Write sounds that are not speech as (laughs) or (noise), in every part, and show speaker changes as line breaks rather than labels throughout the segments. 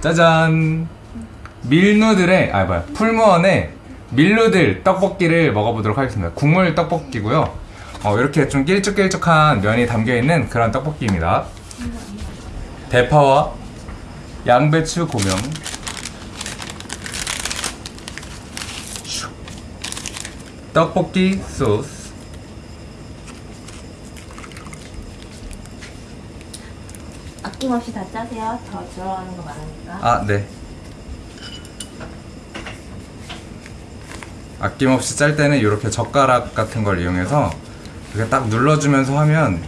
짜잔. 밀누들의 아 뭐야 풀무원의 밀누들 떡볶이를 먹어보도록 하겠습니다. 국물 떡볶이고요. 어, 이렇게 좀 길쭉길쭉한 면이 담겨있는 그런 떡볶이입니다. 대파와 양배추 고명. 슉. 떡볶이 소스
아낌없이 다 짜세요. 더 들어가는 거 많으니까.
아, 네. 아낌없이 짤 때는 이렇게 젓가락 같은 걸 이용해서 이렇게 딱 눌러주면서 하면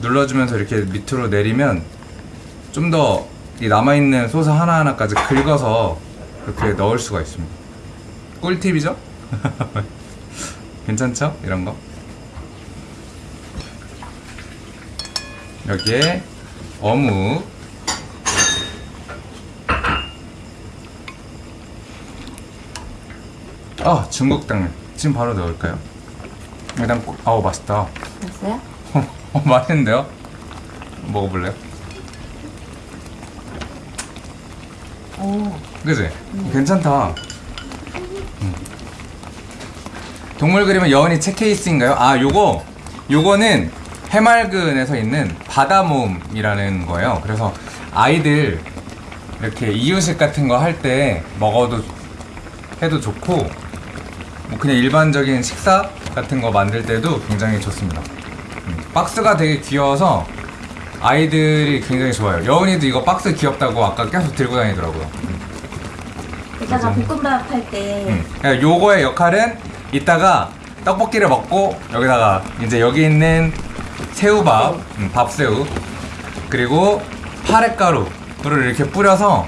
눌러주면서 이렇게 밑으로 내리면 좀 더 이 남아있는 소스 하나하나까지 긁어서 이렇게 넣을 수가 있습니다. 꿀팁이죠? (laughs) 괜찮죠? 이런 거. 여기에 어묵 아 중국 당면 지금 바로 넣을까요? 일단 꼭- 아우 맛있다
됐어요? (laughs)
어 맛있는데요? 먹어볼래요?
오.
그지? 괜찮다 음. 동물 그림은 여운이 책 케이스인가요? 아 요거 요거는 해맑은에서 있는 바다모음이라는 거예요 그래서 아이들 이렇게 이유식 같은 거 할 때 먹어도 해도 좋고 뭐 그냥 일반적인 식사 같은 거 만들 때도 굉장히 좋습니다. 음, 박스가 되게 귀여워서 아이들이 굉장히 좋아요. 여운이도 이거 박스 귀엽다고 아까 계속 들고 다니더라고요. 음,
이따가
맞아.
볶음밥 할때
음. 그러니까 요거의 역할은 이따가 떡볶이를 먹고 여기다가 이제 여기 있는 새우밥, 음, 밥새우 그리고 파랫가루를 이렇게 뿌려서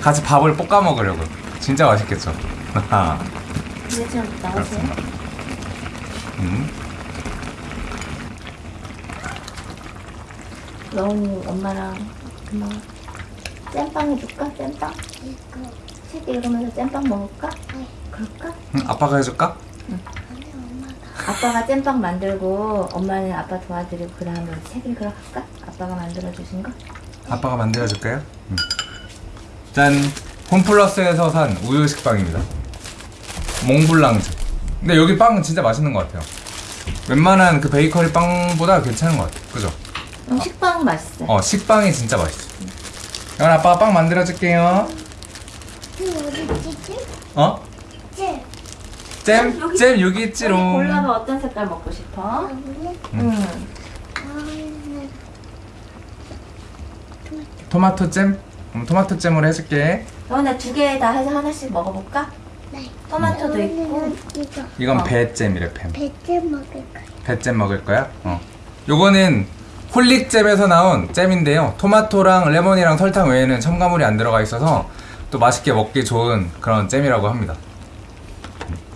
같이 밥을 볶아 먹으려고요. 진짜 맛있겠죠?
이제 좀 나오세요.
그렇습니다. 음.
여운이 엄마랑 엄마 잼빵 해줄까? 잼빵? 책 읽으면서 잼빵 먹을까? 그럴까?
음, 아빠가 해줄까?
아빠가 잼빵 만들고 엄마는 아빠 도와드리고 그 다음에 책 읽으러 갈까? 아빠가 만들어 주신 거?
아빠가 만들어줄까요? 음. 짠! 홈플러스에서 산 우유 식빵입니다. 몽블랑즈. 근데 여기 빵은 진짜 맛있는 것 같아요. 웬만한 그 베이커리 빵보다 괜찮은 것 같아요. 그죠?
음, 식빵 맛있어요.
어, 식빵이 진짜 맛있어. 이건 아빠가 빵 만들어줄게요. 어? 잼?
여기-
잼 여기
여기
있지롱.
골라봐 어떤 색깔 먹고 싶어?
음.
응.
토마토 잼? 음, 토마토 잼으로 해줄게.
여운아 두개 다 해서 하나씩 먹어볼까? 토마토도 있고
이거
이건
어.
배잼이래, 뱀.
배째 먹을 거야.
배잼 먹을 거야? 어. 요거는 홀릭잼에서 나온 잼인데요. 토마토랑 레몬이랑 설탕 외에는 첨가물이 안 들어가 있어서 또 맛있게 먹기 좋은 그런 잼이라고 합니다.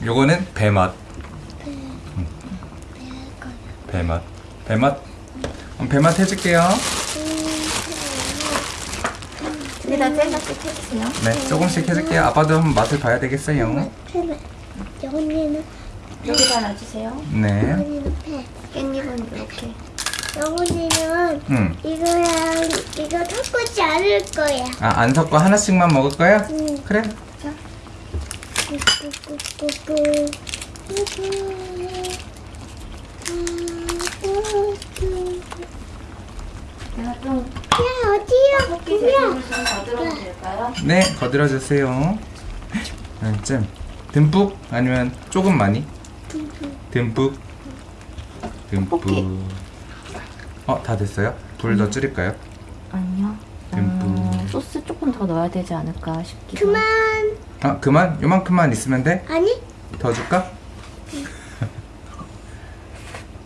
요거는 배맛. 음. 배맛. 배맛. 음, 배맛 해줄게요.
두개다 잼맛씩 해주세요.
네, 조금씩 해줄게요. 아빠도 한번 맛을 봐야 되겠어요.
팬. 영훈이는
여기다 놔주세요.
네.
영훈이는 팬.
깻잎은 이렇게.
영훈이는
음.
이거랑 이거 섞지 않을 거야.
아, 안 섞고 하나씩만 먹을 거야?
응.
그래.
내가 좀
야 어디야? 뭐야?
재질을 좀더 들어도 될까요?
네, 거들어 주세요. 네, 잼. 듬뿍? 아니면 조금 많이? 듬뿍. 듬뿍. 어, 다 됐어요? 불 더 줄일까요?
아니요.
듬뿍.
조금 더 넣어야 되지 않을까 싶기도.
그만.
아, 그만? 요만큼만 있으면 돼?
아니?
더 줄까?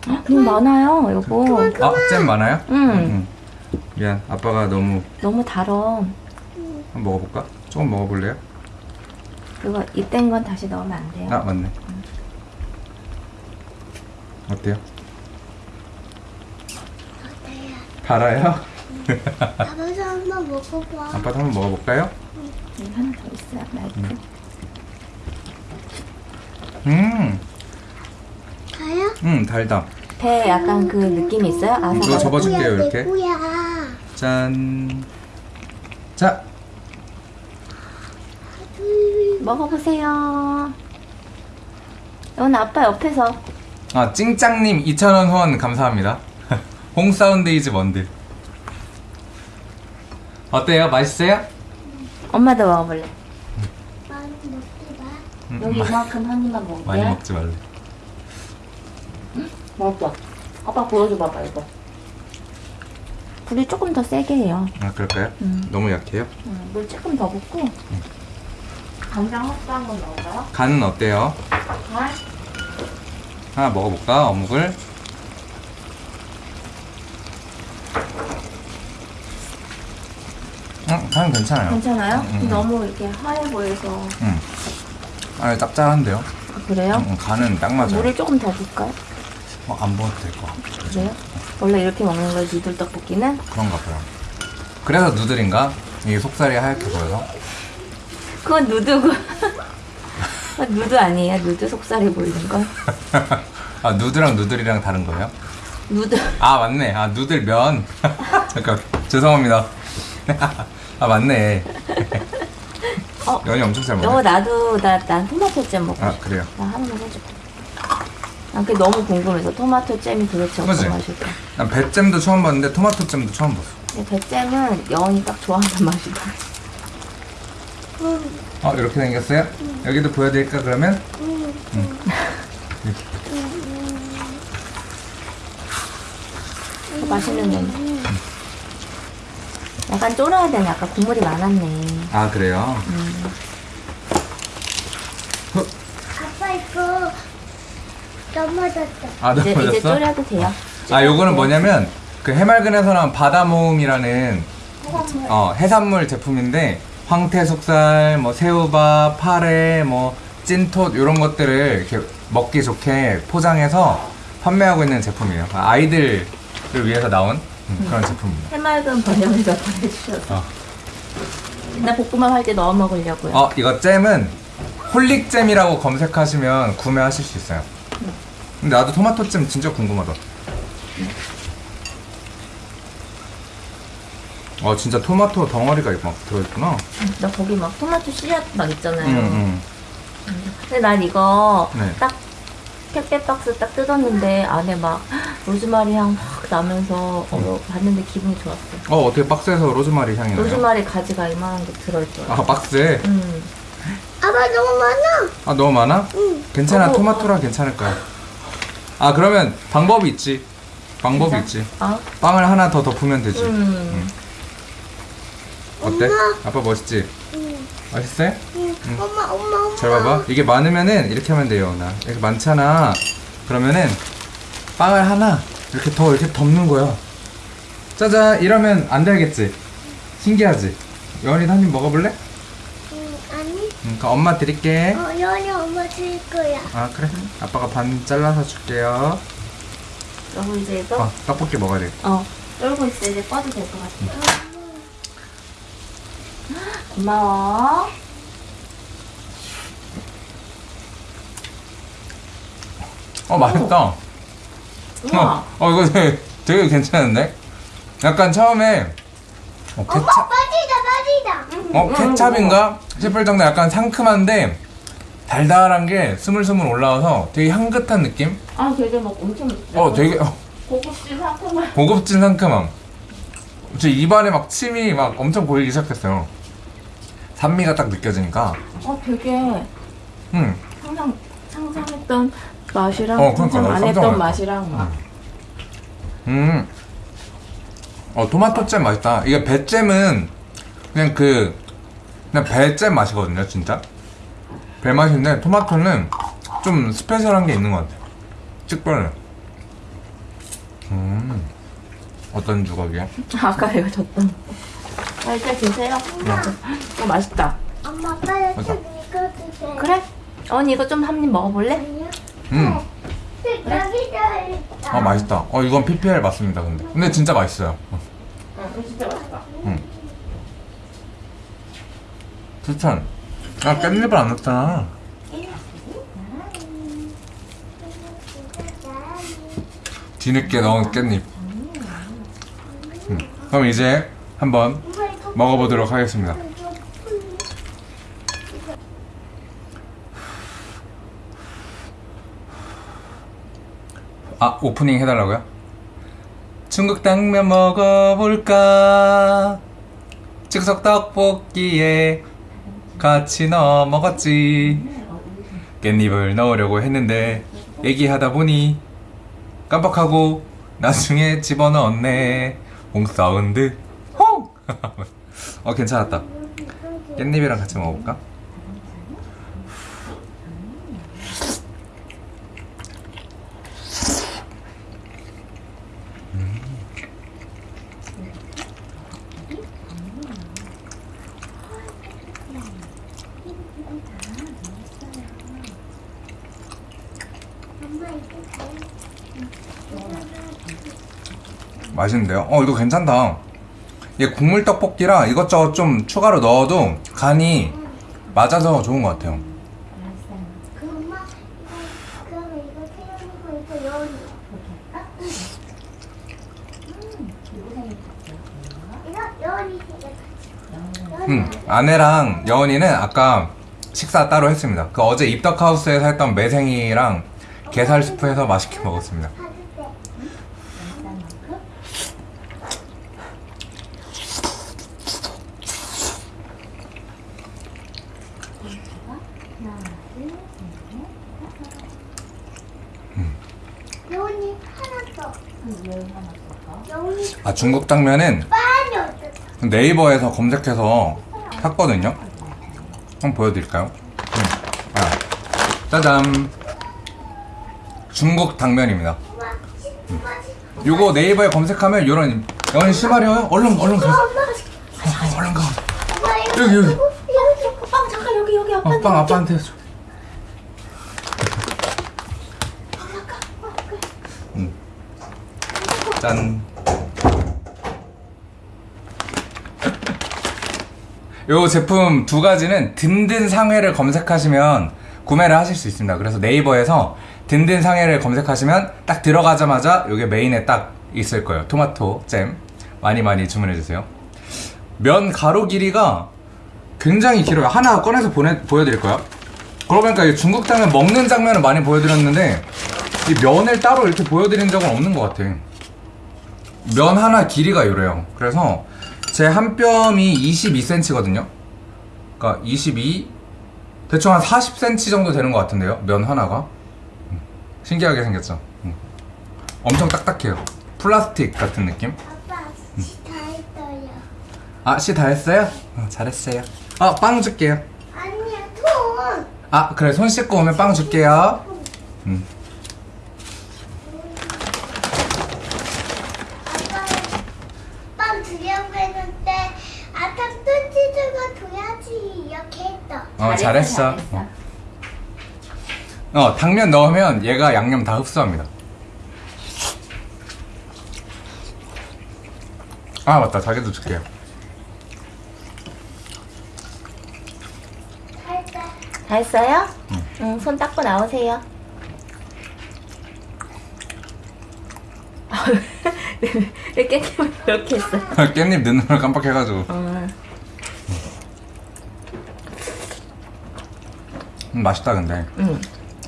음, 많아요, 여보.
아, 잼 많아요?
음.
응. 미안, 아빠가 너무
너무 달어.
한번 먹어볼까? 조금 먹어볼래요?
그거 입된 건 다시 넣으면 안 돼요.
아, 맞네. 어때요? 달아요?
아빠도 한번 먹어봐.
아빠도 한번 먹어볼까요?
여기 하나 더 있어요, 라이프.
음,
가요?
음, 달다.
배 약간 그 느낌이 있어요?
이거
아삭아삭.
접어줄게요,
뭐야, 내
이렇게.
거야.
짠. 자,
먹어보세요. 오늘 아빠 옆에서
아 찡짱님 2,000원 후원 감사합니다. (laughs) 홍사운데이즈 먼드. 어때요? 맛있어요?
엄마도 먹어볼래.
많이 먹지 마.
음,
여기
마-
이만큼 한 입만 먹을게.
많이 먹지 말래.
맛있어. 아빠 보여줘 봐봐 이거. 불이 조금 더 세게 해요.
아 그럴까요?
음.
너무 약해요?
음, 물 조금 더 붓고 간장 흡수한 건 넣어요.
간은 어때요?
간?
하나 먹어볼까? 어묵을. 음, 간 괜찮아요.
괜찮아요?
음, 음.
너무 이렇게 하얘 보여서
음. 아 짭짤한데요?
아, 그래요?
음, 간은 딱 맞아요.
물을 조금 더 붓을까요?
어, 안 먹어도 될것 같아.
그래요? 원래 이렇게 먹는 거예요 누들 떡볶이는?
그런가 봐요. 그래서 누들인가? 이게 속살이 하얗게 보여서?
그건 누드고 (laughs) 누드 아니에요? 누드 속살이 보이는 거? (laughs)
아 누드랑 누들이랑 다른 거예요?
누드
아 맞네. 아 누들 면. (laughs) 잠깐 죄송합니다. 아 맞네.
어?
면이 엄청 잘
여보
먹네.
나도 나, 난 토마토 잼 먹고
아
싶어
그래요.
나 하나만 해줘 난 그게 너무 궁금해서 토마토 잼이 도대체
그치?
어떤 맛일까
난 배잼도 처음 봤는데 토마토 잼도 처음 봤어.
근데 배잼은 여운이 딱 좋아하는 (laughs) 맛이다
어 이렇게 생겼어요? 여기도 보여드릴까 그러면?
어, 맛있는 냄새 약간 쫄아야 되네 아까 국물이 많았네
아 그래요?
아빠 이거 넘어졌다.
아
이제, 이제
넘어졌어?
졸여도 돼요
아 요거는 뭐냐면 그 해맑은에서 나온 바다모음이라는 어, 해산물 제품인데 황태숙살, 뭐 새우밥, 파래, 뭐 찐톳 이런 것들을 이렇게 먹기 좋게 포장해서 판매하고 있는 제품이에요. 아, 아이들을 위해서 나온 음, 그런 제품입니다.
해맑은 번영에서 보내주셔서
어.
나 볶음밥 할 때 넣어 먹으려고요
어 이거 잼은 홀릭잼이라고 검색하시면 구매하실 수 있어요. 근데 나도 토마토 잼 진짜 궁금하다. 어 진짜 토마토 덩어리가 막 들어있구나.
나 거기 막 토마토 씨앗 막 있잖아요
음,
근데 난 이거
네.
딱 택배 박스 딱 뜯었는데 안에 막 로즈마리 향 확 나면서 어, 봤는데 기분이 좋았어.
어 어떻게 박스에서 로즈마리 향이 나요?
로즈마리 가지가 이만한 게 들어있더라.
아 박스에?
음.
아빠 너무 많아.
아 너무 많아?
응.
괜찮아
어,
토마토랑 괜찮을 거야. 아 그러면 방법이 있지. 방법이
진짜?
있지.
아,
빵을 하나 더 덮으면 되지.
음.
어때?
엄마.
아빠 멋있지?
응.
맛있어요?
응. 엄마 엄마 엄마.
잘 봐봐. 이게 많으면은 이렇게 하면 돼요. 나 이렇게 많잖아. 그러면은 빵을 하나 이렇게 더 이렇게 덮는 거야. 짜잔. 이러면 안 되겠지. 신기하지. 여원이 한입 먹어볼래?
응 아니.
응, 그럼 엄마 드릴게.
어 연이 엄마 줄 거야.
아 그래. 아빠가 반 잘라서 줄게요.
그리고 이제 이거
아 떡볶이 먹어야 돼.
어 쫄고 있어 이제 꺼도 될 것 같아. 고마워.
어 맛있다.
우와.
어, 어 이거 되게, 되게 괜찮은데? 약간 처음에 어,
엄마
케찹,
빠지다 빠지다.
어 케찹인가 싶을 정도 약간 상큼한데 달달한 게 스물스물 올라와서 되게 향긋한 느낌?
아 되게 막 엄청.
어 되게 어,
고급진 상큼한.
고급진 상큼함. 제 입안에 막 침이 막 엄청 고이기 시작했어요. 산미가 딱 느껴지니까.
어 되게
음,
상상 상상했던 맛이랑
어, 그러니까
상상 안 했던. 맛이랑 막.
음. 어 토마토 잼 맛있다. 이게 배잼은 그냥 그 그냥 배잼 맛이거든요, 진짜. 배 맛인데 토마토는 좀 스페셜한 게 있는 것 같아요. 특별해. 음. 어떤 주걱이야? (laughs)
아까 이거 줬던. 아, 일단 드세요. 어, 맛있다.
엄마 아빠
맞아.
여기 이거 주세요.
그래? 언니 이거 좀 한 입 먹어볼래?
아니요.
음.
여기다 있다.
어 맛있다. 어 이건 PPL 맞습니다, 근데. 근데 진짜 맛있어요. 어.
응, 진짜 맛있다.
음. 추천. 아 깻잎을 안 넣었잖아. 뒤늦게 넣은 깻잎. 음. 그럼 이제 한번 먹어보도록 하겠습니다. 아 오프닝 해달라고요? 중국 당면 먹어볼까? 즉석 떡볶이에 같이 넣어 먹었지. 깻잎을 넣으려고 했는데 얘기하다 보니 깜빡하고 나중에 집어넣었네. 홍사운드. 홍! (laughs) 어 괜찮았다. 깻잎이랑 같이 먹어볼까? 맛있는데요? 어 이거 괜찮다. 국물 떡볶이라 이것저것 좀 추가로 넣어도 간이 맞아서 좋은 것 같아요. 음, 아내랑 여은이는 아까 식사 따로 했습니다. 그 어제 입덕하우스에서 했던 매생이랑 게살 스프 해서 맛있게 먹었습니다.
받을 때. 여운이 하나 더. 여운이
아 중국 당면은. 네이버에서 검색해서 샀거든요. 한번 보여드릴까요? 음. 아, 짜잔. 중국 당면입니다.
시-
요거 네이버에 검색하면 요런 여은 시마려요? 얼른 얼른 가.
엄마가 시켜.
얼른 가. 여기, 여기.
빵 잠깐 여기 여기 아빠.
어, 빵 아빠한테 줘. 음. 짠. 요 제품 두 가지는 든든 상회를 검색하시면 구매를 하실 수 있습니다. 그래서 네이버에서 든든 상회를 검색하시면 딱 들어가자마자 요게 메인에 딱 있을 거예요. 토마토 잼 많이 많이 주문해 주세요. 면 가로 길이가 굉장히 길어요. 하나 꺼내서 보내, 보여드릴까요? 그러고 보니까 이 중국 당면 먹는 장면을 많이 보여드렸는데 이 면을 따로 이렇게 보여드린 적은 없는 것 같아. 면 하나 길이가 이래요. 그래서 제 한 뼘이 22cm거든요. 그러니까 22 대충 한 40cm 정도 되는 것 같은데요. 면 하나가 음, 신기하게 생겼죠. 음. 엄청 딱딱해요. 플라스틱 같은 느낌.
아빠 다 했어요.
아, 씨 다 했어요? 어, 잘했어요. 아, 빵 줄게요.
아니야 돈.
아, 그래. 손 씻고 오면 빵 줄게요. 음.
아빠 빵 주려고 했는데 아까 뜯지주고 둬야지 이렇게 했 어.
어, 잘했어.
잘했어.
어. 어, 당면 넣으면 얘가 양념 다 흡수합니다. 아, 맞다. 자기도 줄게요.
다
했어요? 응, 손 닦고 나오세요. (laughs) 왜 깻잎을 이렇게 했어?
깻잎 넣는 걸 깜빡해가지고.
어,
음, 맛있다, 근데.
응.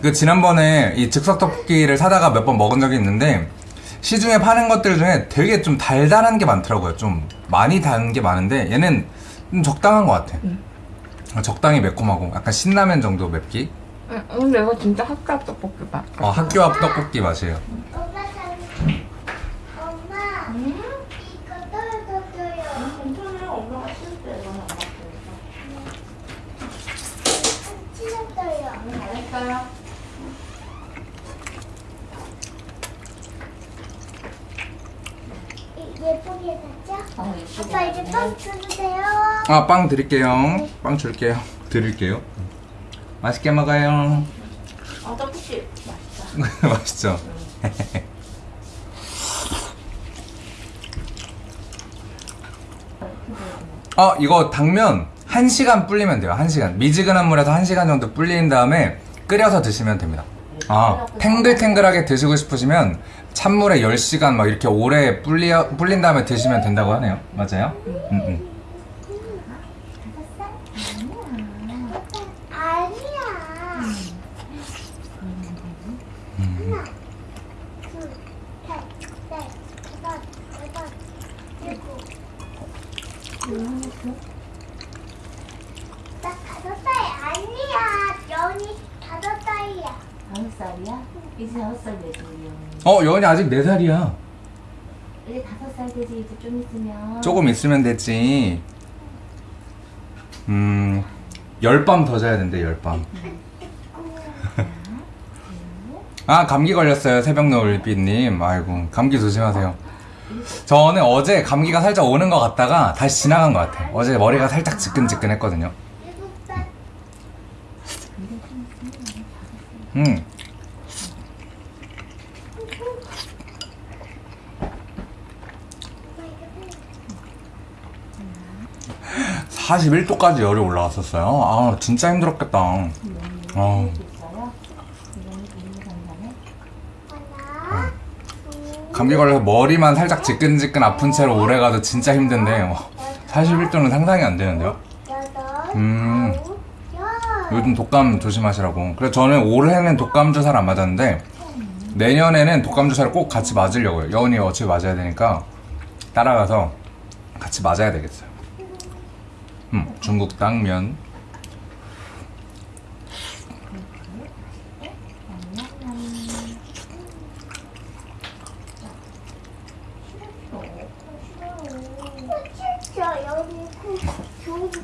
그 지난번에 이 즉석 떡볶이를 사다가 몇 번 먹은 적이 있는데 시중에 파는 것들 중에 되게 좀 달달한 게 많더라고요. 좀 많이 단 게 많은데 얘는 좀 적당한 것 같아. 적당히 매콤하고 약간 신라면 정도 맵기.
응, 근데 이거 진짜 학교 떡볶이 맛.
어, 학교 앞 떡볶이 맛이에요.
엄마 잘. 엄마 이거 떨어져요.
괜찮아요. 엄마가 쓸때
찢었어요.
잘했어요.
이- 예쁘게 됐죠?
어, 예쁘게
아빠 이제
나왔네.
빵 주세요.
아, 빵 드릴게요. 빵 줄게요. 드릴게요. 맛있게 먹어요.
어, 떡볶이 맛있다. (laughs)
맛있죠? 어, 이거 당면 1시간 불리면 돼요. 1시간. 미지근한 물에서 1시간 정도 불린 다음에 끓여서 드시면 됩니다. 아, 탱글탱글하게 드시고 싶으시면 찬물에 10시간 막 이렇게 오래 불리, 불린 다음에 드시면 된다고 하네요. 맞아요? 음, 음.
아니야. 하나, 둘,
다섯 살이야? 이제 다섯 살 되지 우리 영이.
어 여은이 아직 4살이야.
이제 다섯 살 되지. 이제 좀 있으면.
조금 있으면 됐지. 음 열밤 더 자야 된대 열밤. (laughs) 아 감기 걸렸어요 새벽 노을빛님. 아이고 감기 조심하세요. 저는 어제 감기가 살짝 오는 것 같다가 다시 지나간 것 같아요 어제 머리가 살짝 지끈지끈 했거든요.
일곱 살.
음 41도까지 열이 올라왔었어요. 아 진짜 힘들었겠다. 아.
하나,
감기 걸려서 머리만 살짝 지끈지끈 아픈 채로 오래 가도 진짜 힘든데 와, 41도는 상상이 안 되는데요? 음. 요즘 독감 조심하시라고. 그래서 저는 올해는 독감 주사를 안 맞았는데 내년에는 독감 주사를 꼭 같이 맞으려고요. 여운이 어차피 맞아야 되니까 따라가서 같이 맞아야 되겠어요 음, 중국 당면.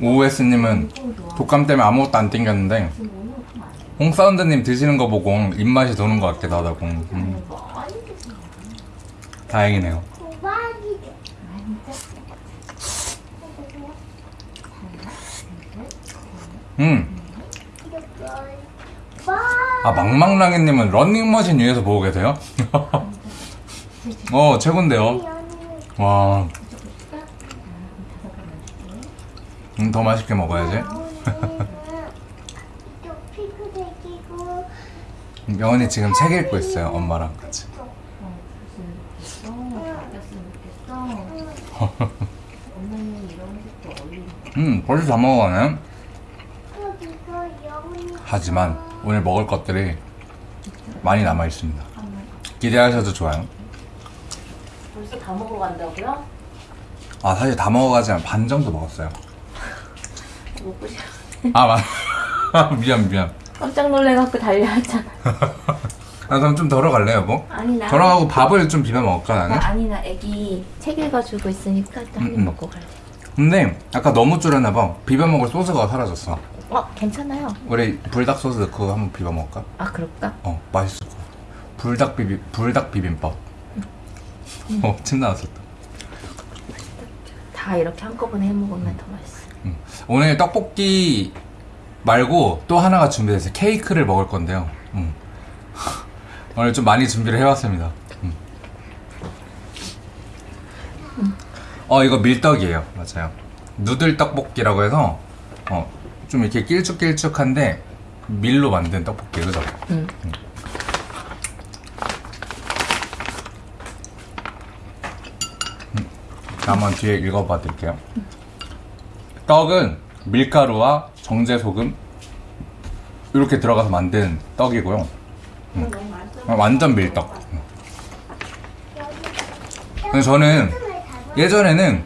OS님은 독감 때문에 아무것도 안 땡겼는데 홍사운드님 드시는 거 보고 입맛이 도는 것 같기도 하다고 음, 다행이네요
많이
음.
이렇게
아 망망랑이님은 런닝머신 위에서 보고 계세요? (laughs) 어 최곤데요. 와. 음, 더 맛있게 먹어야지. (laughs) 명언이 지금 책 읽고 있어요 엄마랑 같이. (laughs) 음 벌써 다 먹어가네. 하지만 오늘 먹을 것들이 많이 남아 있습니다 기대하셔도 좋아요
벌써 다 먹어 간다고요?
아 사실 다 먹어가지만 반 정도 먹었어요 (laughs)
먹고 싶어.
아 맞. (laughs) 미안 미안
깜짝 놀래갖고 달려왔잖아. (laughs)
아 그럼 좀 덜어 갈래 여보?
아니 나.
덜어가고 밥을 좀 비벼 먹을까
나
나는?
아니 나 애기 책 읽어주고 있으니까 또한입
음, 음.
먹고 갈래.
근데 아까 너무 줄였나 봐 비벼 먹을 소스가 사라졌어
어 괜찮아요.
우리 불닭 소스 넣고 한번 비벼 먹을까?
아 그럴까?
어 맛있을 것 같아 불닭 비빔 불닭 비빔밥 어침 나왔었다
다 이렇게 한꺼번에 해 먹으면 더 맛있어.
음. 오늘 떡볶이 말고 또 하나가 준비됐어요 케이크를 먹을 건데요 음. (laughs) 오늘 좀 많이 준비를 해왔습니다 음. 어 이거 밀떡이에요 맞아요 누들 떡볶이라고 해서 어, 좀 이렇게 길쭉길쭉한데 밀로 만든 떡볶이 그죠?
응.
한번 뒤에 읽어봐 드릴게요. 떡은 밀가루와 정제 소금 이렇게 들어가서 만든 떡이고요. 음. 완전 밀떡. 음. 근데 저는 예전에는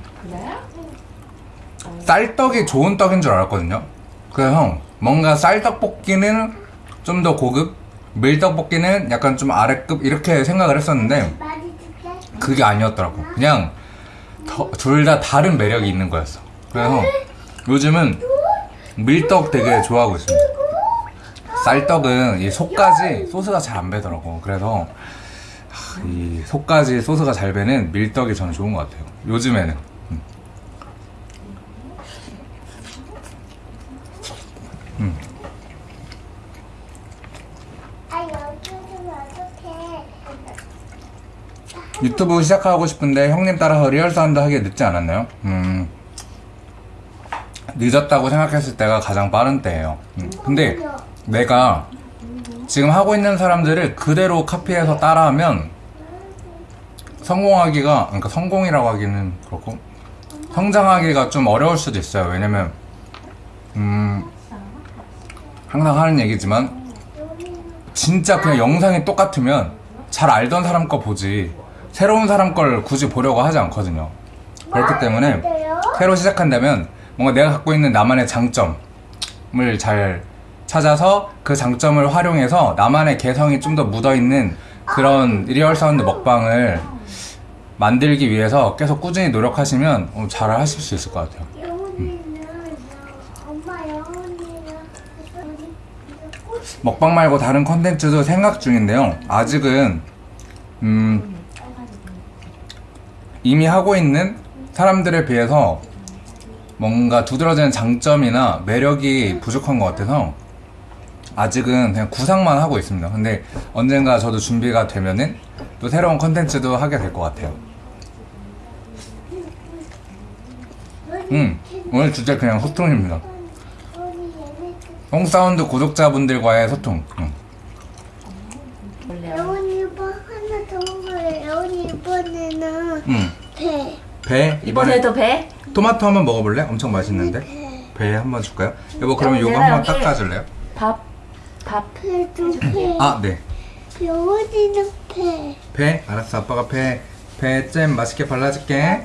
쌀떡이 좋은 떡인 줄 알았거든요. 그래서 뭔가 쌀떡볶이는 좀 더 고급, 밀떡볶이는 약간 좀 아래급 이렇게 생각을 했었는데 그게 아니었더라고. 그냥 둘 다 다른 매력이 있는 거였어. 그래서 요즘은 밀떡 되게 좋아하고 있습니다. 쌀떡은 이 속까지 소스가 잘 안 배더라고. 그래서 하, 이 속까지 소스가 잘 배는 밀떡이 저는 좋은 것 같아요. 요즘에는. 음. 음.
아 여기 좀 어떡해
유튜브 시작하고 싶은데 형님 따라서 real sound 하기에 늦지 않았나요? 음. 늦었다고 생각했을 때가 가장 빠른 때예요. 음. 근데 내가 지금 하고 있는 사람들을 그대로 카피해서 따라하면 성공하기가 그러니까 성공이라고 하기는 그렇고 성장하기가 좀 어려울 수도 있어요. 왜냐면 음 항상 하는 얘기지만 진짜 그냥 영상이 똑같으면 잘 알던 사람 거 보지 새로운 사람 걸 굳이 보려고 하지 않거든요. 그렇기 때문에
어때요?
새로 시작한다면 뭔가 내가 갖고 있는 나만의 장점을 잘 찾아서 그 장점을 활용해서 나만의 개성이 좀 더 묻어있는 그런 real sound 먹방을 만들기 위해서 계속 꾸준히 노력하시면 어, 잘 하실 수 있을 것 같아요. 먹방 말고 다른 컨텐츠도 생각 중인데요. 아직은 음, 이미 하고 있는 사람들에 비해서 뭔가 두드러지는 장점이나 매력이 부족한 것 같아서 아직은 그냥 구상만 하고 있습니다. 근데 언젠가 저도 준비가 되면은 또 새로운 컨텐츠도 하게 될 것 같아요. 음, 오늘 주제 그냥 소통입니다. 홍사운드 구독자분들과의 소통. 음.
원래
영훈이 이번 하나 더 먹어요. 영훈이
음.
배.
배 이번에
이번에도 배?
토마토 한번 먹어볼래? 엄청 맛있는데.
배.
배 한번 줄까요? 여보 그러면
어,
요거
내가
한번 닦아줄래요?
밥, 밥.
배도 배.
아 네.
영훈이는 배.
배 알았어 아빠가 배 배 잼 맛있게 발라줄게.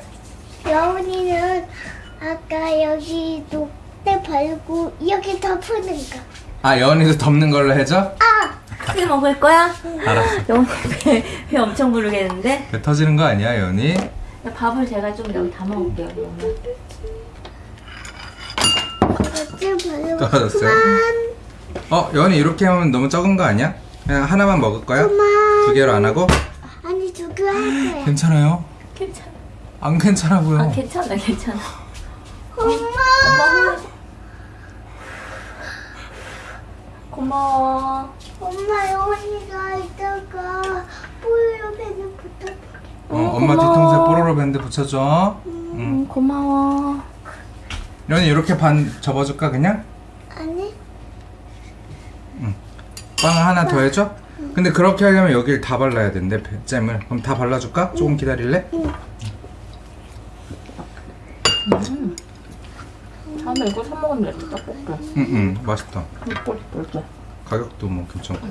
영훈이는 아까 여기 녹대 발고 여기 덮는 거.
아 여은이도 덮는 걸로 해줘?
아!
크게 먹을 거야?
알았어.
영훈이 배, 배 엄청 부르겠는데?
배 터지는 거 아니야 여은이?
밥을 제가 좀 여기
발고
떨어졌어요? 어 여은이 이렇게 하면 너무 적은 거 아니야? 그냥 하나만 먹을 거야?
그만.
두 개로 안 하고?
아니 두 개 할 거야.
괜찮아요?
괜찮아.
안 괜찮아고요.
아, 괜찮아, 괜찮아.
엄마.
고마워.
엄마 영훈이가 이따가 뽀요 배는 붙어.
어,
어,
엄마
고마워.
뒤통수에 뽀로로 밴드 붙여줘. 응.
음, 고마워.
여은이 이렇게 반 접어줄까 그냥?
아니
빵 하나 더 해줘? 근데 그렇게 하려면 여기를 다 발라야 된대 잼을 그럼 다 발라줄까? 조금 기다릴래?
다음에 이거 사 먹으면 되겠다, 떡볶이.
응응 맛있다
떡볶이, 떡볶이.
가격도 뭐 괜찮고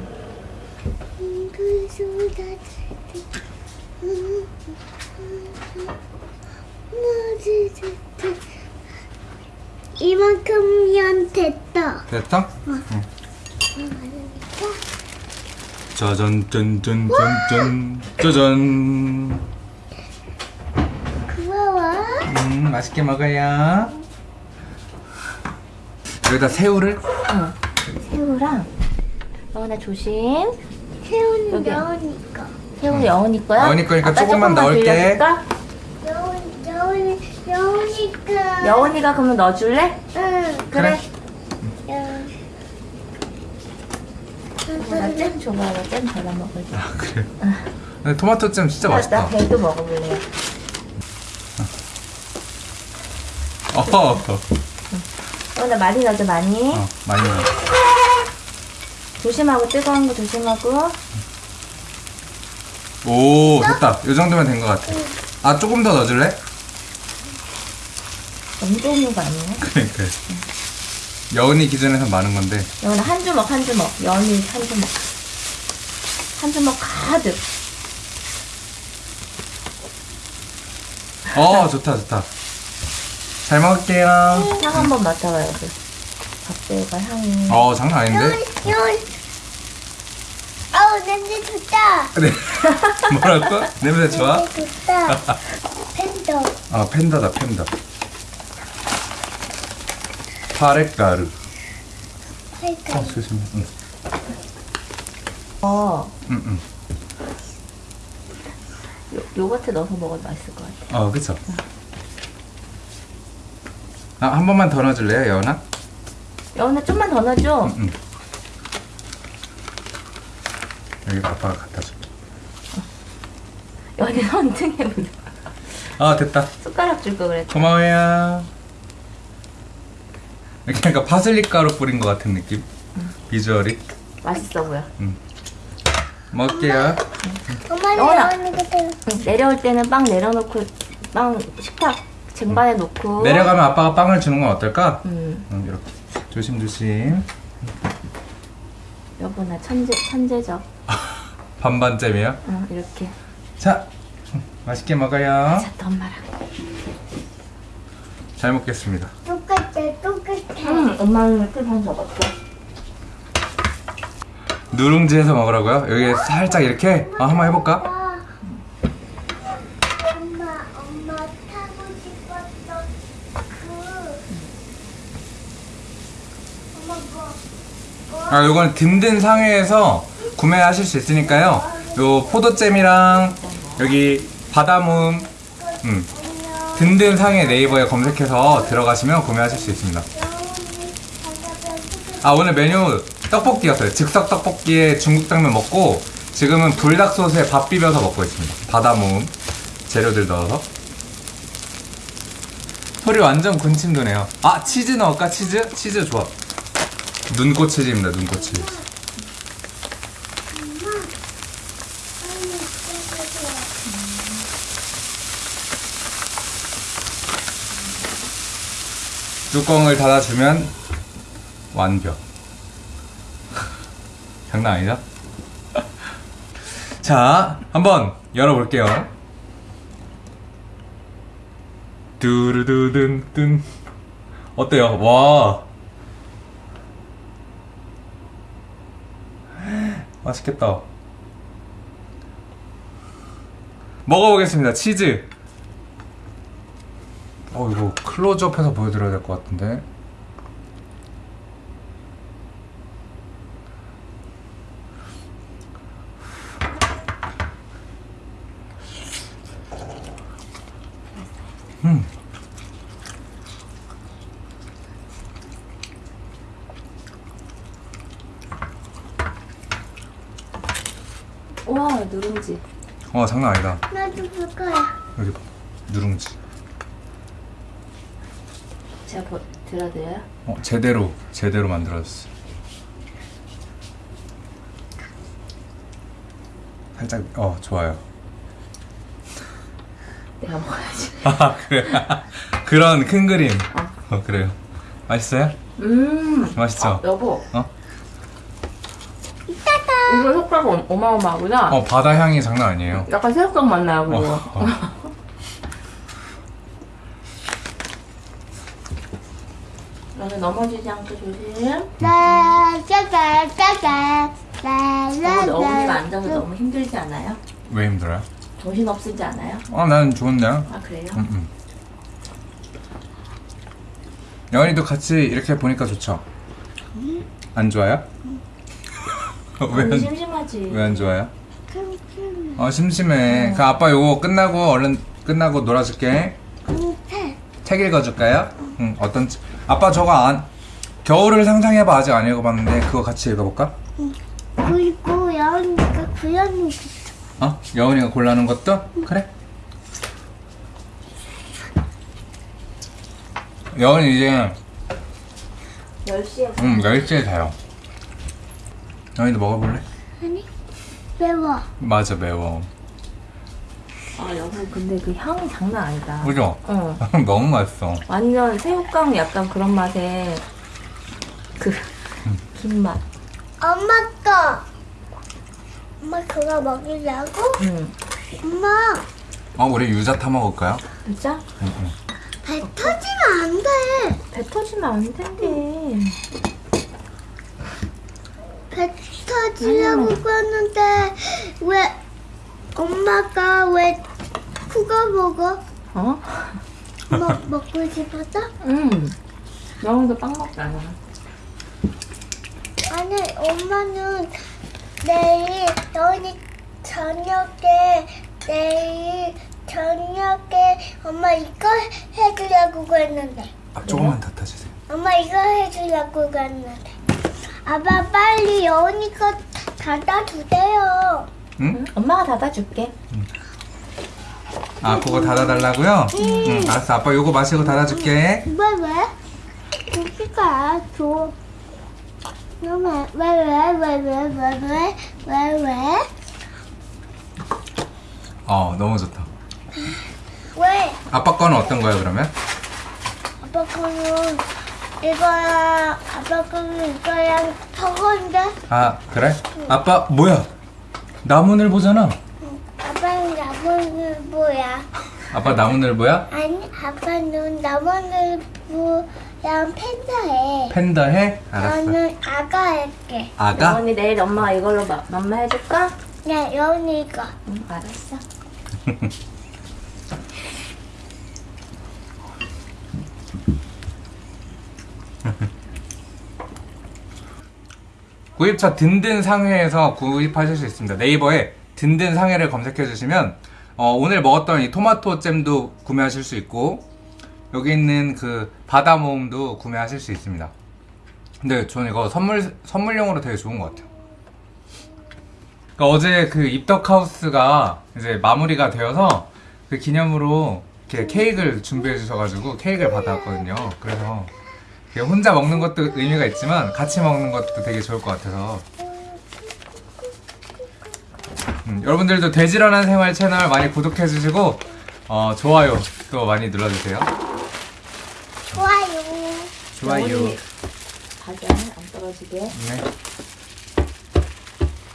이만큼면 됐다.
됐다? 응 짜잔 짠짠 짠짠 짜잔
고마워.
음 맛있게 먹어요 여기다 새우를
응. 새우랑, 영원아 조심.
새우는
여기.
여우니까.
새우 여운이 거야?
여운이 거니까
아빠
조금만 넣을게.
여우
빌려줄까?
여우 여우니까.
여운이가 그러면 넣어줄래?
응.
그래.
여우.
나잼 줘봐, 나잼 발라 먹을게.
아 그래 근데 토마토 잼 진짜
나,
맛있다
나 배도 먹어볼래요.
어,
여운아 많이 넣어줘, 많이.
어 많이 넣어
조심하고, 뜨거운 거 조심하고.
오 됐다 이 정도면 된 것 같아 아 조금 더 넣어줄래?
너무 좋은 거 아니에요? (laughs)
그러니까 여운이 기준에서 많은 건데
여운아 한 주먹, 한 주먹. 여운이 한 주먹. 한 주먹 가득.
어 좋다 좋다 잘 먹을게요
향 한번 맡아봐요, 그. 밥새우가 향이.
어 장난 아닌데?
여우. 아우 냄새 좋다.
네 (laughs) 뭐라고? 냄새 좋아?
냄새 좋다. 팬더.
아 팬더다 팬더 파레가루
할까?
어 조심해 응.
어,
응, 응.
요, 요거트 넣어서 먹어도 맛있을 것 같아.
어 그쵸 아, 한 번만 더 넣어줄래요 여운아?
여운아 좀만 더 넣어줘.
응 여기 아빠가 갖다 줄게.
손등에 묻어.
아 됐다.
숟가락 줄 거 그랬다.
고마워요. 이렇게 약간 파슬리 가루 뿌린 것 같은 느낌? 비주얼이?
맛있어 보여.
먹을게요.
엄마
영원아.
여우니까 또
응, 내려올 때는 빵 내려놓고 빵 식탁 쟁반에 놓고.
내려가면 아빠가 빵을 주는 건 어떨까?
음,
응, 이렇게. 조심조심.
여보 나 천재 천재적
반반잼이요
응, 이렇게
자 맛있게 먹어요
자 또 엄마랑
잘 먹겠습니다
똑같아 똑같아.
응 엄마는 이렇게 반 접었어
누룽지에서 먹으라고요? 여기 살짝 이렇게 아, 한번 해볼까?
아, 엄마, 엄마 타고 싶었던 그 엄마 뭐? 뭐?
아, 요건 든든 상회에서 구매하실 수 있으니까요. 요 포도잼이랑 여기 바다모음, 음,
안녕.
든든 상회 네이버에 검색해서 들어가시면 구매하실 수 있습니다.
아,
오늘 메뉴 떡볶이였어요. 즉석 떡볶이에 중국 당면 먹고 지금은 불닭 소스에 밥 비벼서 먹고 있습니다. 바다 모음 재료들 넣어서. 소리 완전 군침 도네요. 아, 치즈 넣을까? 치즈? 치즈 좋아. 눈꽃 치즈입니다. 눈꽃 치즈.
엄마, 빨리 있어주세요.
뚜껑을 닫아주면 완벽. (laughs) 장난 아니죠? (laughs) 자, 한번 열어볼게요. 두루두둔둔. 어때요? 와. 맛있겠다. 먹어보겠습니다. 치즈. 어 이거 클로즈업해서 보여드려야 될 것 같은데 음.
우와 누룽지.
와 장난 아니다
나도 볼 거야.
여기 봐 누룽지
제가 버, 들어드려요?
어 제대로 제대로 만들어졌어 살짝 어 좋아요
내가 먹어야지. (laughs)
아 그래 (laughs) 그런 큰 그림 어 그래요 맛있어요?
음.
맛있죠?
아, 여보.
어?
이거 효과가 어- 어마어마하구나.
어 바다 향이 장난 아니에요
약간 새우깡 맛 나요 그리 (laughs) 고.
어, 어.
너는 넘어지지 않게 조심.
라, 라, 라,
너무 어머니가
라.
앉아서 너무 힘들지 않아요?
왜 힘들어요?
정신 없으지 않아요?
아, 난 좋은데. 음,
아 그래요?
음. 영원이도 같이 이렇게 보니까 좋죠? 안 좋아요? (laughs) 왜
언니
안,
심심하지.
왜안 좋아요? 어, 심심해. 그 아빠 요거 끝나고 얼른 끝나고 놀아줄게. 책 읽어줄까요? 응, 어떤 책? 아빠 저거 안, 겨울을 상상해봐. 아직 안 읽어봤는데 그거 같이 읽어볼까?
그리고 여운이가 구현이
어? 여운이가 골라는 것도? 그래? 여운이 이제
10시에
음, 10시에 자요. 여운이도 먹어볼래?
아니 매워.
맞아, 매워.
아 여보 근데 그 향이 장난 아니다.
그죠?
어. (laughs)
너무 맛있어.
완전 새우깡 약간 그런 맛에 그 김맛.
엄마 거. 엄마 그거 먹이려고?
응.
엄마
어, 우리 유자 타 먹을까요?
진짜?
배 터지면 안 돼.
배 터지면 안 된대.
배 터지려고 그러는데 왜 엄마가 왜 그거 먹어?
어?
먹 먹고 싶었어? (laughs)
응. 영훈도 빵 먹잖아.
아니 엄마는 내일 여운이 저녁에 내일 저녁에 엄마 이거 해주려고 그랬는데
아, 조금만 더 타주세요.
엄마 이거 해주려고 그랬는데 아빠 빨리 여운이 거 닫아주세요
응?
응? 엄마가 닫아줄게.
아, 그거 닫아달라고요? 응, 알았어. 아빠 요거 마시고 닫아줄게.
왜 왜? 고기가 줘 왜왜왜 왜 왜 왜 왜 왜 왜, 왜?
어, 너무 좋다.
왜?
아빠 거는 어떤 거예요, 그러면?
아빠 거는 이거랑 아빠 거는 이거랑 저건데
아, 그래? 아빠, 뭐야? 나무늘 보잖아.
아빠는 나무늘 뭐야?
아빠 나무늘 보야?
아니 아빠는 나무늘 뭐야 난 팬더 해.
팬더 해? 알았어.
나는 아가 할게.
아가?
영원이 내일 엄마가 이걸로 마, 맘마 해줄까?
야, 여운이가.
응 알았어 (laughs)
구입처 든든 상회에서 구입하실 수 있습니다. 네이버에 든든 상회를 검색해 주시면 어, 오늘 먹었던 이 토마토 잼도 구매하실 수 있고 여기 있는 그 바다 모음도 구매하실 수 있습니다. 근데 저는 이거 선물 선물용으로 되게 좋은 것 같아요. 그러니까 어제 그 입덕하우스가 이제 마무리가 되어서 그 기념으로 이렇게 케이크를 준비해 주셔가지고 케이크를 받아왔거든요. 그래서 혼자 먹는 것도 의미가 있지만 같이 먹는 것도 되게 좋을 것 같아서 음, 여러분들도 돼지런한 생활 채널 많이 구독해 주시고 어, 좋아요 또 많이 눌러주세요.
좋아요.
좋아요.
가게 안 떨어지게
네.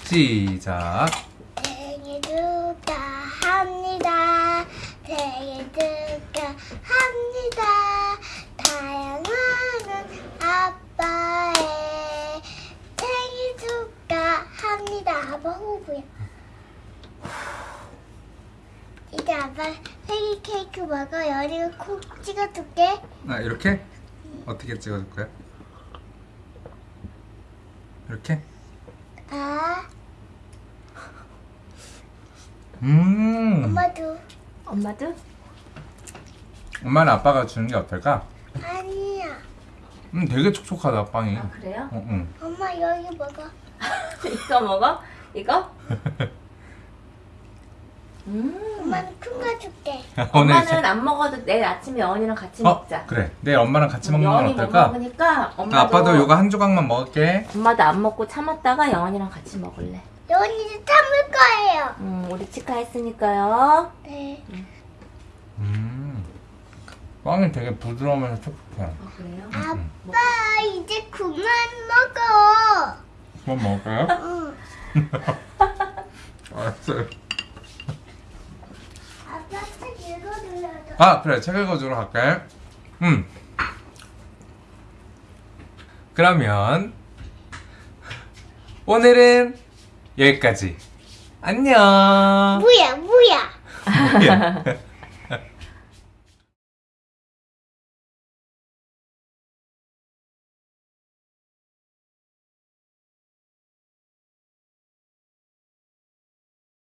시작.
생일 축하합니다. 생일 축하합니다. 사랑하는 아빠의 생일 축하합니다. 아빠 호구야. 이제 아빠 생일 케이크 먹어. 열이가 콕 찍어줄게.
아 이렇게 어떻게 찍어줄 거야? 이렇게?
아,
음.
엄마도.
엄마도?
엄마는 아빠가 주는 게 어떨까?
아니야.
음 되게 촉촉하다 빵이.
아 그래요?
어, 응.
엄마 여기 먹어. (laughs)
이거 먹어? 이거? (laughs) 음
엄마는 큰 거 줄게. (laughs)
엄마는
이제-
안 먹어도 내일 아침에 영원이랑 같이
어
먹자
그래 내일 엄마랑 같이 먹는 건
영원이 못
어떨까?
먹으니까 엄마도
아, 아빠도 요거 한 조각만 먹을게.
엄마도 안 먹고 참았다가 영원이랑 같이 먹을래
여운이도 참을 거예요.
음 우리 치카 했으니까요
네.
음. 빵이 되게 부드러우면서 촉촉해.
아 그래요?
아빠 이제 그만 먹어.
그럼 먹을까요?
응. (laughs)
알았어요.
아빠 책 읽어주려줘.
아 그래 책 읽어주러 갈게. 음. 그러면 오늘은 여기까지. 안녕.
뭐야.
뭐야? (laughs)